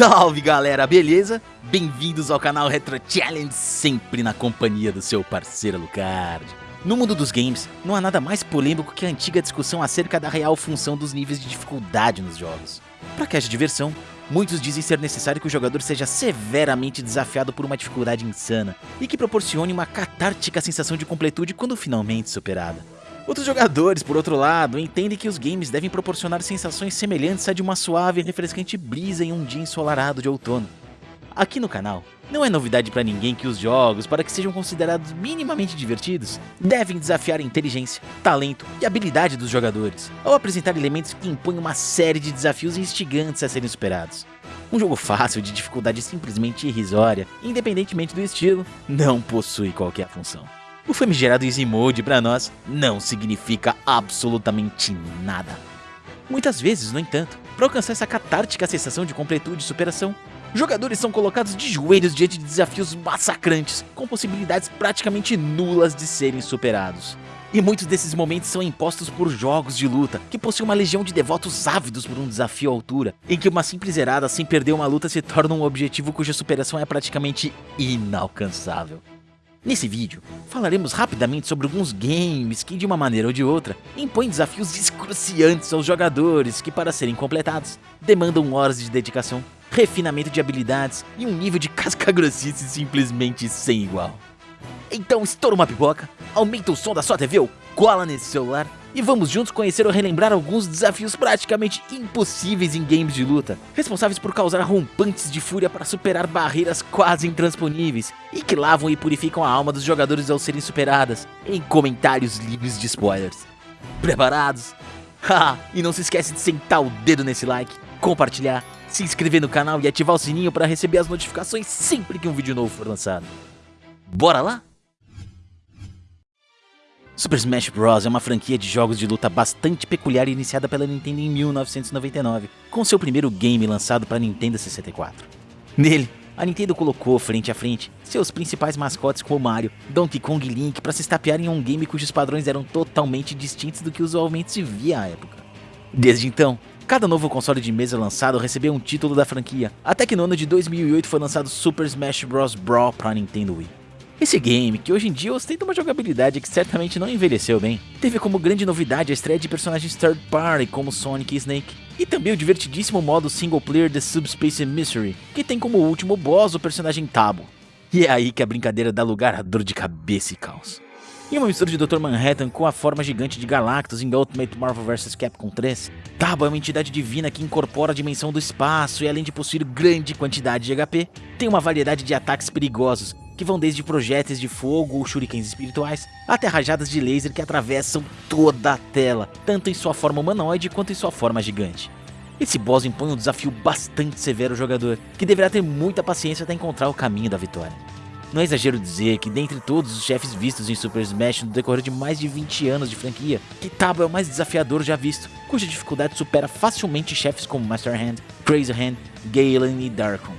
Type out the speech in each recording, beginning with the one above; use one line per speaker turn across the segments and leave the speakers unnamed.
Salve galera, beleza? Bem-vindos ao canal Retro Challenge, sempre na companhia do seu parceiro Lucard. No mundo dos games, não há nada mais polêmico que a antiga discussão acerca da real função dos níveis de dificuldade nos jogos. Para que haja diversão, muitos dizem ser necessário que o jogador seja severamente desafiado por uma dificuldade insana e que proporcione uma catártica sensação de completude quando finalmente superada. Outros jogadores, por outro lado, entendem que os games devem proporcionar sensações semelhantes a de uma suave e refrescante brisa em um dia ensolarado de outono. Aqui no canal, não é novidade para ninguém que os jogos, para que sejam considerados minimamente divertidos, devem desafiar a inteligência, talento e habilidade dos jogadores, ao apresentar elementos que impõem uma série de desafios instigantes a serem superados. Um jogo fácil de dificuldade simplesmente irrisória, independentemente do estilo, não possui qualquer função. O famigerado Easy Mode para nós não significa absolutamente nada. Muitas vezes, no entanto, para alcançar essa catártica sensação de completude e superação, jogadores são colocados de joelhos diante de desafios massacrantes, com possibilidades praticamente nulas de serem superados. E muitos desses momentos são impostos por jogos de luta, que possuem uma legião de devotos ávidos por um desafio à altura, em que uma simples zerada sem perder uma luta se torna um objetivo cuja superação é praticamente inalcançável. Nesse vídeo, falaremos rapidamente sobre alguns games que, de uma maneira ou de outra, impõem desafios excruciantes aos jogadores que, para serem completados, demandam horas de dedicação, refinamento de habilidades e um nível de casca-grossice simplesmente sem igual. Então estoura uma pipoca, aumenta o som da sua TV ou cola nesse celular e vamos juntos conhecer ou relembrar alguns desafios praticamente impossíveis em games de luta, responsáveis por causar rompantes de fúria para superar barreiras quase intransponíveis e que lavam e purificam a alma dos jogadores ao serem superadas, em comentários livres de spoilers. Preparados? Haha, e não se esquece de sentar o dedo nesse like, compartilhar, se inscrever no canal e ativar o sininho para receber as notificações sempre que um vídeo novo for lançado. Bora lá? Super Smash Bros. é uma franquia de jogos de luta bastante peculiar iniciada pela Nintendo em 1999, com seu primeiro game lançado para Nintendo 64. Nele, a Nintendo colocou frente a frente seus principais mascotes como Mario, Donkey Kong e Link para se estapear em um game cujos padrões eram totalmente distintos do que usualmente se via à época. Desde então, cada novo console de mesa lançado recebeu um título da franquia, até que no ano de 2008 foi lançado Super Smash Bros. Brawl para Nintendo Wii. Esse game, que hoje em dia ostenta uma jogabilidade que certamente não envelheceu bem, teve como grande novidade a estreia de personagens third party como Sonic e Snake, e também o divertidíssimo modo single player The Subspace Mystery, que tem como último boss o personagem Tabo. E é aí que a brincadeira dá lugar a dor de cabeça e caos. Em uma mistura de Dr. Manhattan com a forma gigante de Galactus em Ultimate Marvel vs Capcom 3, Tabo é uma entidade divina que incorpora a dimensão do espaço e além de possuir grande quantidade de HP, tem uma variedade de ataques perigosos que vão desde projéteis de fogo ou shurikens espirituais, até rajadas de laser que atravessam toda a tela, tanto em sua forma humanoide quanto em sua forma gigante. Esse boss impõe um desafio bastante severo ao jogador, que deverá ter muita paciência até encontrar o caminho da vitória. Não é exagero dizer que dentre todos os chefes vistos em Super Smash no decorrer de mais de 20 anos de franquia, Kitabo é o mais desafiador já visto, cuja dificuldade supera facilmente chefes como Master Hand, Crazy Hand, Galen e Darkon.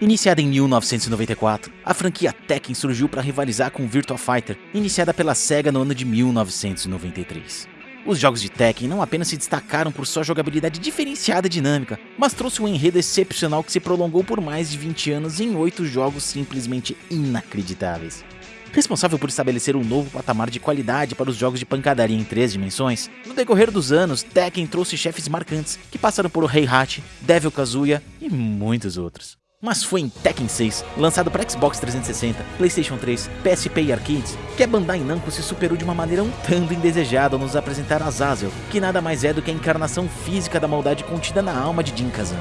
Iniciada em 1994, a franquia Tekken surgiu para rivalizar com Virtua Fighter, iniciada pela SEGA no ano de 1993. Os jogos de Tekken não apenas se destacaram por sua jogabilidade diferenciada e dinâmica, mas trouxe um enredo excepcional que se prolongou por mais de 20 anos em 8 jogos simplesmente inacreditáveis. Responsável por estabelecer um novo patamar de qualidade para os jogos de pancadaria em três dimensões, no decorrer dos anos, Tekken trouxe chefes marcantes que passaram por Heihachi, Devil Kazuya e muitos outros. Mas foi em Tekken 6, lançado para Xbox 360, Playstation 3, PSP e arcades, que a Bandai Namco se superou de uma maneira um tanto indesejada ao nos apresentar Azazel, que nada mais é do que a encarnação física da maldade contida na alma de Jin Kazama.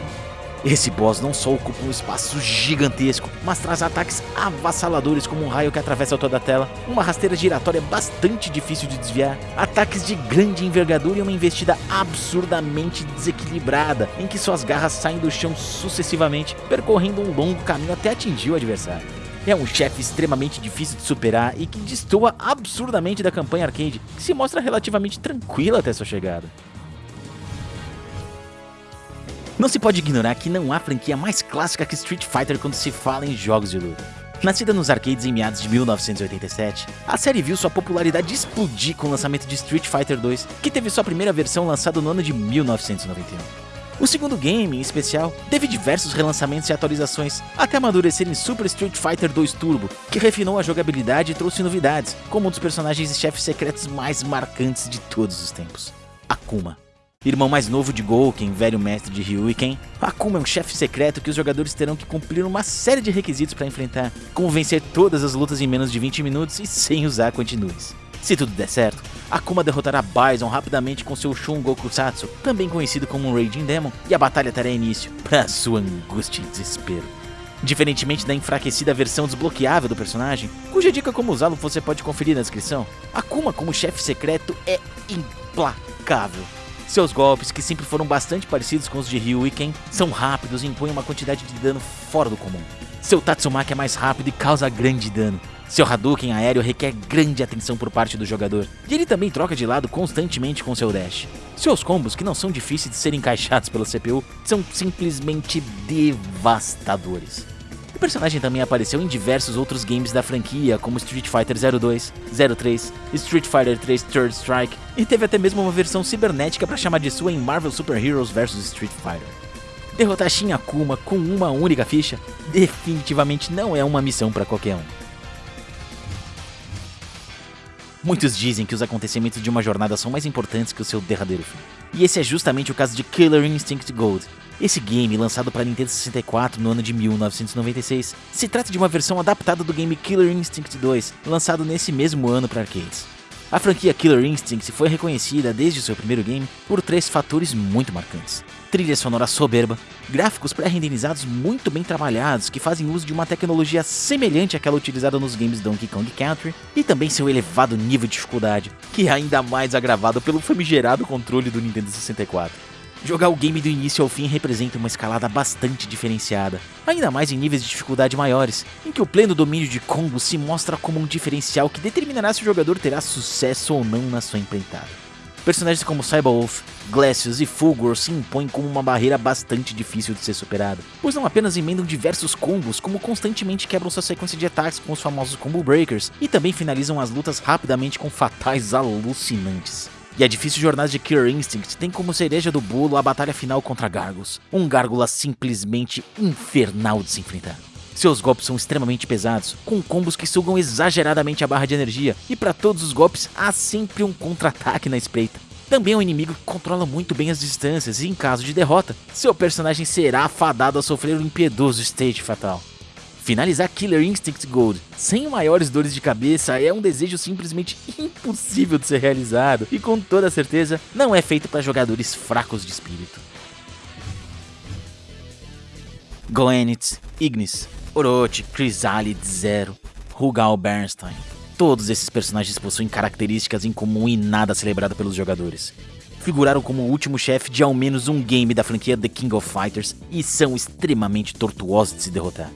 Esse boss não só ocupa um espaço gigantesco, mas traz ataques avassaladores como um raio que atravessa toda a tela, uma rasteira giratória bastante difícil de desviar, ataques de grande envergadura e uma investida absurdamente desequilibrada, em que suas garras saem do chão sucessivamente, percorrendo um longo caminho até atingir o adversário. É um chefe extremamente difícil de superar e que destoa absurdamente da campanha arcade, que se mostra relativamente tranquila até sua chegada. Não se pode ignorar que não há franquia mais clássica que Street Fighter quando se fala em jogos de luta. Nascida nos arcades em meados de 1987, a série viu sua popularidade explodir com o lançamento de Street Fighter 2, que teve sua primeira versão lançada no ano de 1991. O segundo game, em especial, teve diversos relançamentos e atualizações, até amadurecer em Super Street Fighter 2 Turbo, que refinou a jogabilidade e trouxe novidades, como um dos personagens e chefes secretos mais marcantes de todos os tempos, Akuma. Irmão mais novo de Gouken, velho mestre de Ryu e Ken, Akuma é um chefe secreto que os jogadores terão que cumprir uma série de requisitos para enfrentar, como vencer todas as lutas em menos de 20 minutos e sem usar continues. Se tudo der certo, Akuma derrotará Bison rapidamente com seu Shun Gokusatsu, também conhecido como Raging Demon, e a batalha terá início, para sua angústia e desespero. Diferentemente da enfraquecida versão desbloqueável do personagem, cuja dica como usá-lo você pode conferir na descrição, Akuma como chefe secreto é implacável. Seus golpes, que sempre foram bastante parecidos com os de Ryu e Ken, são rápidos e impõem uma quantidade de dano fora do comum. Seu Tatsumaki é mais rápido e causa grande dano. Seu Hadouken aéreo requer grande atenção por parte do jogador, e ele também troca de lado constantemente com seu dash. Seus combos, que não são difíceis de serem encaixados pela CPU, são simplesmente devastadores. O personagem também apareceu em diversos outros games da franquia, como Street Fighter 02, 03, Street Fighter 3 Third Strike, e teve até mesmo uma versão cibernética para chamar de sua em Marvel Super Heroes vs Street Fighter. Derrotar Shin Akuma com uma única ficha definitivamente não é uma missão para qualquer um. Muitos dizem que os acontecimentos de uma jornada são mais importantes que o seu derradeiro fim. E esse é justamente o caso de Killer Instinct Gold, esse game, lançado para Nintendo 64 no ano de 1996, se trata de uma versão adaptada do game Killer Instinct 2, lançado nesse mesmo ano para arcades. A franquia Killer Instinct foi reconhecida desde seu primeiro game por três fatores muito marcantes. Trilha sonora soberba, gráficos pré-renderizados muito bem trabalhados que fazem uso de uma tecnologia semelhante àquela utilizada nos games Donkey Kong Country, e também seu elevado nível de dificuldade, que é ainda mais agravado pelo famigerado controle do Nintendo 64. Jogar o game do início ao fim representa uma escalada bastante diferenciada, ainda mais em níveis de dificuldade maiores, em que o pleno domínio de combo se mostra como um diferencial que determinará se o jogador terá sucesso ou não na sua empreitada. Personagens como Cyberwolf, Glacius e Fulgor se impõem como uma barreira bastante difícil de ser superada, pois não apenas emendam diversos combos, como constantemente quebram sua sequência de ataques com os famosos Combo Breakers, e também finalizam as lutas rapidamente com fatais alucinantes. E a difícil jornada de Killer Instinct tem como cereja do bolo a batalha final contra Gargos, um gárgula simplesmente infernal de se enfrentar. Seus golpes são extremamente pesados, com combos que sugam exageradamente a barra de energia, e para todos os golpes há sempre um contra-ataque na espreita. Também é um inimigo que controla muito bem as distâncias e em caso de derrota, seu personagem será afadado a sofrer um impiedoso stage fatal. Finalizar Killer Instinct Gold sem maiores dores de cabeça é um desejo simplesmente impossível de ser realizado e com toda certeza não é feito para jogadores fracos de espírito. Goenitz, Ignis, Orochi, Chrysalid Zero, Rugal Bernstein. Todos esses personagens possuem características em comum e nada celebrado pelos jogadores. Figuraram como o último chefe de ao menos um game da franquia The King of Fighters e são extremamente tortuosos de se derrotar.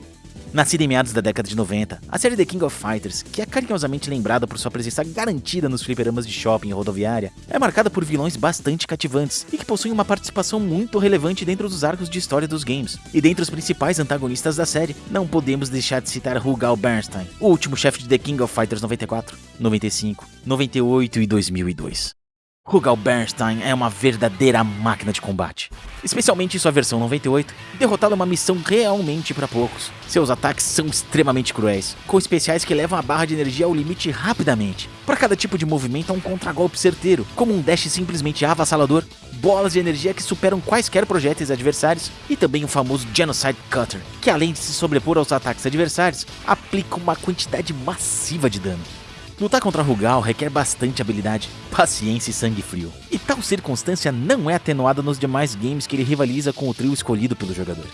Nascida em meados da década de 90, a série The King of Fighters, que é carinhosamente lembrada por sua presença garantida nos fliperamas de shopping e rodoviária, é marcada por vilões bastante cativantes e que possuem uma participação muito relevante dentro dos arcos de história dos games. E dentre os principais antagonistas da série, não podemos deixar de citar Rugal Bernstein, o último chefe de The King of Fighters 94, 95, 98 e 2002. Rugal Bernstein é uma verdadeira máquina de combate. Especialmente em sua versão 98, derrotá-lo é uma missão realmente para poucos. Seus ataques são extremamente cruéis, com especiais que levam a barra de energia ao limite rapidamente. Para cada tipo de movimento há um contragolpe certeiro, como um dash simplesmente avassalador, bolas de energia que superam quaisquer projéteis adversários e também o famoso Genocide Cutter, que além de se sobrepor aos ataques adversários, aplica uma quantidade massiva de dano. Lutar contra Rugal requer bastante habilidade, paciência e sangue frio. E tal circunstância não é atenuada nos demais games que ele rivaliza com o trio escolhido pelo jogador.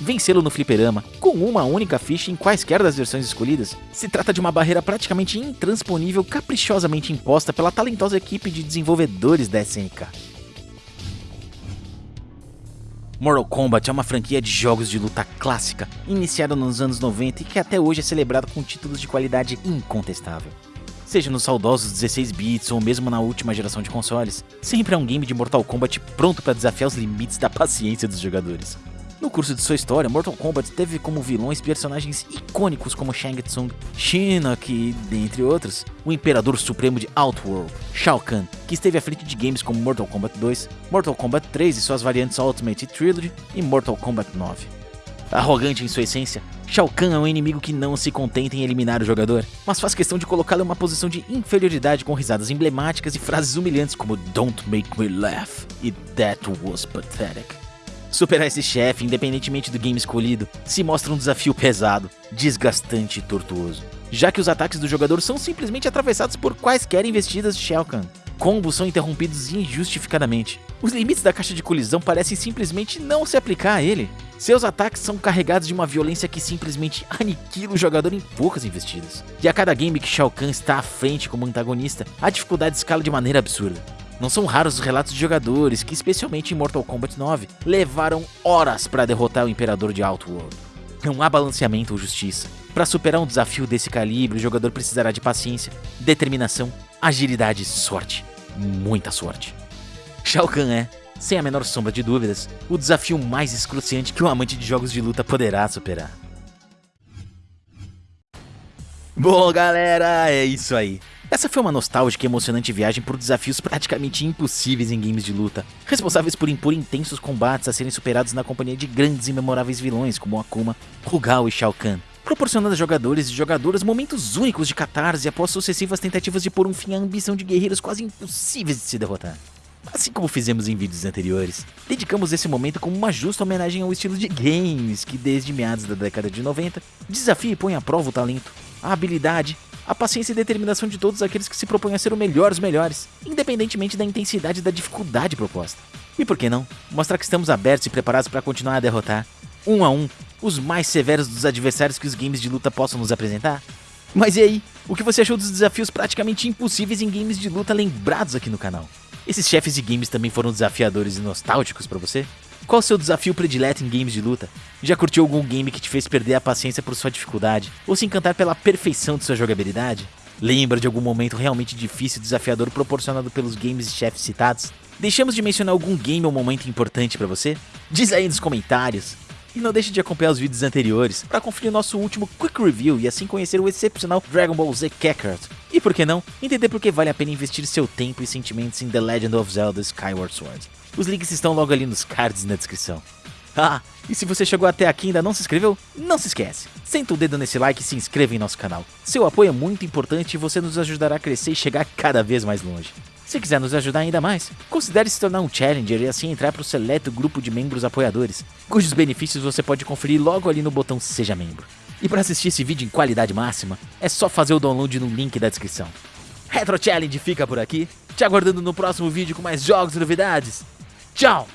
Vencê-lo no fliperama, com uma única ficha em quaisquer das versões escolhidas, se trata de uma barreira praticamente intransponível caprichosamente imposta pela talentosa equipe de desenvolvedores da SNK. Mortal Kombat é uma franquia de jogos de luta clássica, iniciada nos anos 90 e que até hoje é celebrada com títulos de qualidade incontestável. Seja nos saudosos 16 bits ou mesmo na última geração de consoles, sempre é um game de Mortal Kombat pronto para desafiar os limites da paciência dos jogadores. No curso de sua história, Mortal Kombat teve como vilões personagens icônicos como Shang Tsung, Shinnok e, dentre outros, o Imperador Supremo de Outworld, Shao Kahn, que esteve à frente de games como Mortal Kombat 2, Mortal Kombat 3 e suas variantes Ultimate Trilogy e Mortal Kombat 9. Arrogante em sua essência, Shao Kahn é um inimigo que não se contenta em eliminar o jogador, mas faz questão de colocá-lo em uma posição de inferioridade com risadas emblemáticas e frases humilhantes como Don't make me laugh e That was pathetic. Superar esse chefe, independentemente do game escolhido, se mostra um desafio pesado, desgastante e tortuoso, já que os ataques do jogador são simplesmente atravessados por quaisquer investidas de Shao Kahn. Combos são interrompidos injustificadamente. Os limites da caixa de colisão parecem simplesmente não se aplicar a ele. Seus ataques são carregados de uma violência que simplesmente aniquila o jogador em poucas investidas. E a cada game que Shao Kahn está à frente como antagonista, a dificuldade escala de maneira absurda. Não são raros os relatos de jogadores que, especialmente em Mortal Kombat 9, levaram horas para derrotar o Imperador de Outworld. Não há balanceamento ou justiça. Para superar um desafio desse calibre, o jogador precisará de paciência, determinação, agilidade e sorte. Muita sorte. Shao Kahn é, sem a menor sombra de dúvidas, o desafio mais excruciante que um amante de jogos de luta poderá superar. Bom, galera, é isso aí. Essa foi uma nostálgica e emocionante viagem por desafios praticamente impossíveis em games de luta, responsáveis por impor intensos combates a serem superados na companhia de grandes e memoráveis vilões como Akuma, Rugal e Shao Kahn, proporcionando a jogadores e jogadoras momentos únicos de catarse após sucessivas tentativas de pôr um fim à ambição de guerreiros quase impossíveis de se derrotar. Assim como fizemos em vídeos anteriores, dedicamos esse momento como uma justa homenagem ao estilo de games que desde meados da década de 90 desafia e põe à prova o talento, a habilidade a paciência e determinação de todos aqueles que se propõem a ser o melhor dos melhores, independentemente da intensidade e da dificuldade proposta. E por que não? Mostrar que estamos abertos e preparados para continuar a derrotar, um a um, os mais severos dos adversários que os games de luta possam nos apresentar? Mas e aí? O que você achou dos desafios praticamente impossíveis em games de luta lembrados aqui no canal? Esses chefes de games também foram desafiadores e nostálgicos para você? Qual o seu desafio predileto em games de luta? Já curtiu algum game que te fez perder a paciência por sua dificuldade? Ou se encantar pela perfeição de sua jogabilidade? Lembra de algum momento realmente difícil e desafiador proporcionado pelos games e chefes citados? Deixamos de mencionar algum game ou momento importante para você? Diz aí nos comentários. E não deixe de acompanhar os vídeos anteriores para conferir nosso último Quick Review e assim conhecer o excepcional Dragon Ball Z Kakarot. E por que não, entender por que vale a pena investir seu tempo e sentimentos em The Legend of Zelda Skyward Sword. Os links estão logo ali nos cards na descrição. Ah, e se você chegou até aqui e ainda não se inscreveu, não se esquece. Senta o dedo nesse like e se inscreva em nosso canal. Seu apoio é muito importante e você nos ajudará a crescer e chegar cada vez mais longe. Se quiser nos ajudar ainda mais, considere se tornar um Challenger e assim entrar para o seleto grupo de membros apoiadores, cujos benefícios você pode conferir logo ali no botão Seja Membro. E para assistir esse vídeo em qualidade máxima, é só fazer o download no link da descrição. Retro Challenge fica por aqui, te aguardando no próximo vídeo com mais jogos e novidades. Tchau!